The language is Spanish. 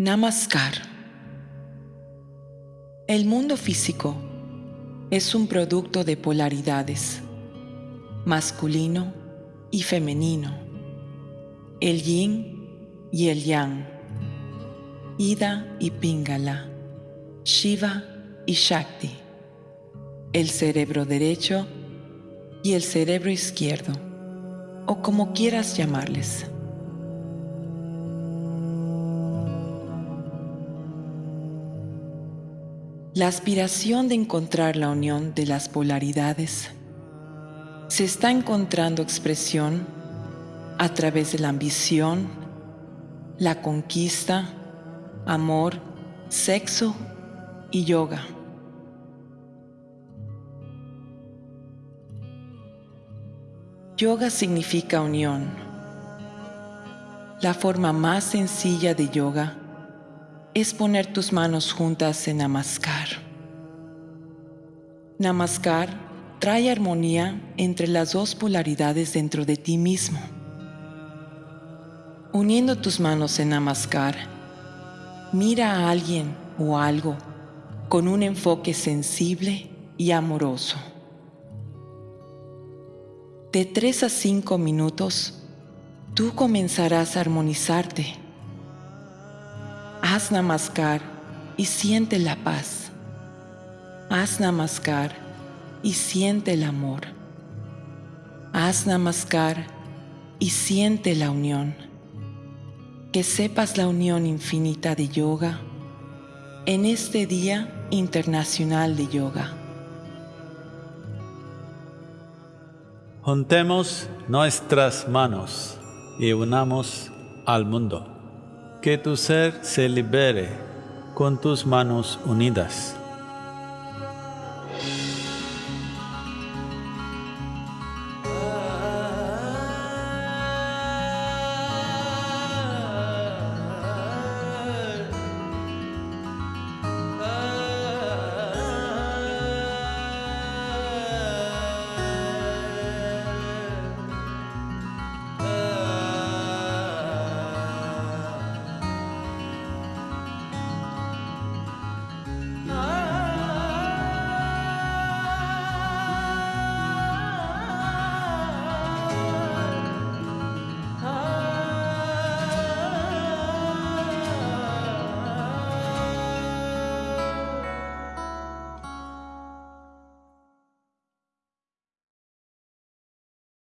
Namaskar. El mundo físico es un producto de polaridades, masculino y femenino, el yin y el yang, Ida y Pingala, Shiva y Shakti, el cerebro derecho y el cerebro izquierdo, o como quieras llamarles. La aspiración de encontrar la unión de las polaridades se está encontrando expresión a través de la ambición, la conquista, amor, sexo y yoga. Yoga significa unión. La forma más sencilla de yoga es poner tus manos juntas en Namaskar. Namaskar trae armonía entre las dos polaridades dentro de ti mismo. Uniendo tus manos en Namaskar, mira a alguien o algo con un enfoque sensible y amoroso. De tres a cinco minutos, tú comenzarás a armonizarte Haz namaskar y siente la paz. Haz namaskar y siente el amor. Haz namaskar y siente la unión. Que sepas la unión infinita de yoga en este Día Internacional de Yoga. Juntemos nuestras manos y unamos al mundo. Que tu ser se libere con tus manos unidas.